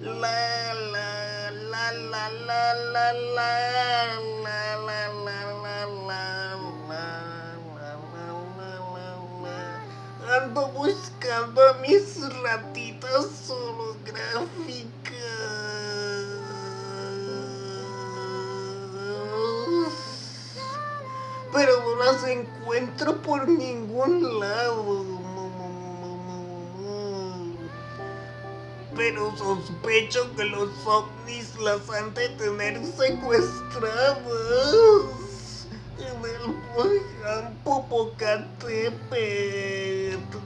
La la la la la la la la la la la la Ando buscando a mis ratitas holográficas. Pero no las encuentro por ningún lado. Pero sospecho que los ovnis las han de tener secuestradas en el volcán Popocatépetl.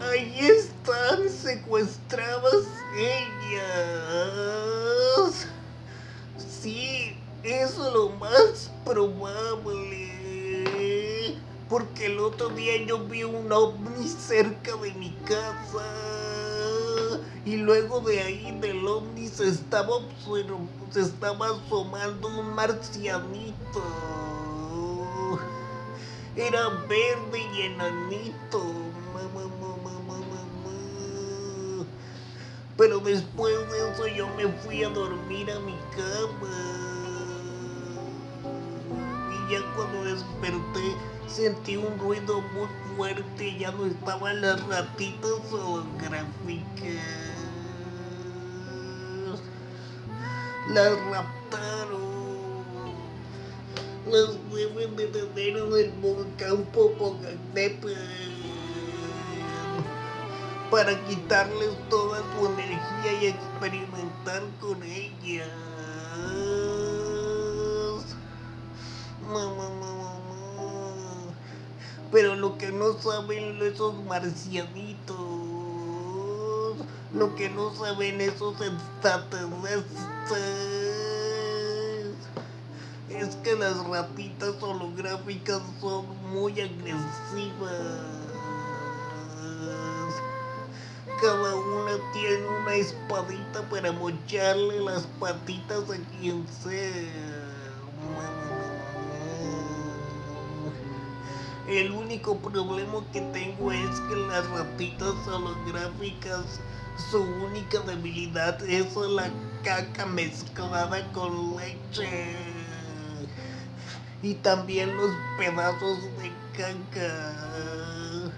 Ahí están secuestradas ellas. Sí, eso es lo más probable. Porque el otro día yo vi un ovni cerca de mi casa y luego de ahí del ovni se estaba, se estaba asomando un marcianito. Era verde y enanito. Pero después de eso yo me fui a dormir a mi cama. Ya cuando desperté sentí un ruido muy fuerte. Ya no estaban las ratitas holográficas. Las raptaron. Las deben de tener en el volcán Popocatépetl para quitarles toda su energía y experimentar con ellas. Mamá, mamá, Pero lo que no saben esos marcianitos, lo que no saben esos extraterrestres es que las ratitas holográficas son muy agresivas. Cada una tiene una espadita para mocharle las patitas a quien sea. El único problema que tengo es que las ratitas holográficas su única debilidad es la caca mezclada con leche. Y también los pedazos de caca.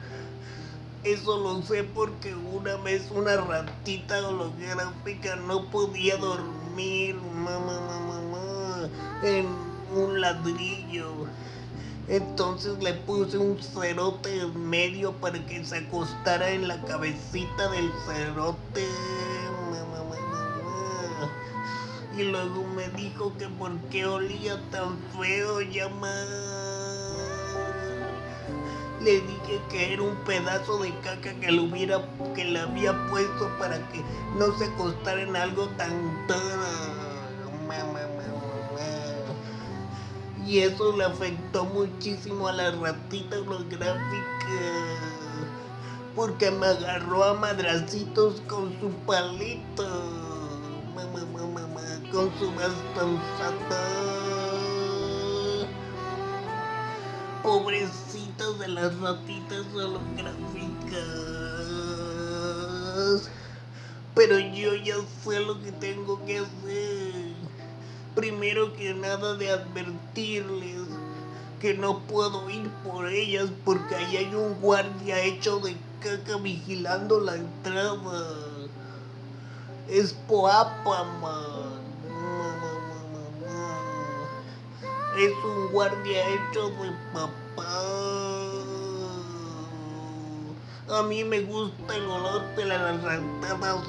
Eso lo sé porque una vez una ratita holográfica no podía dormir mamá, mamá, en un ladrillo. Entonces le puse un cerote en medio para que se acostara en la cabecita del cerote. Y luego me dijo que por qué olía tan feo llamar. Le dije que era un pedazo de caca que le hubiera que le había puesto para que no se acostara en algo tan y eso le afectó muchísimo a la ratita holográfica porque me agarró a madracitos con su palito mamá, mamá, mamá, con su bastonzata pobrecitas de las ratitas holográficas pero yo ya sé lo que tengo que hacer primero que nada de advertirles que no puedo ir por ellas porque ahí hay un guardia hecho de caca vigilando la entrada. Es Poapa, man. Es un guardia hecho de papá. A mí me gusta el olor de las rantadas.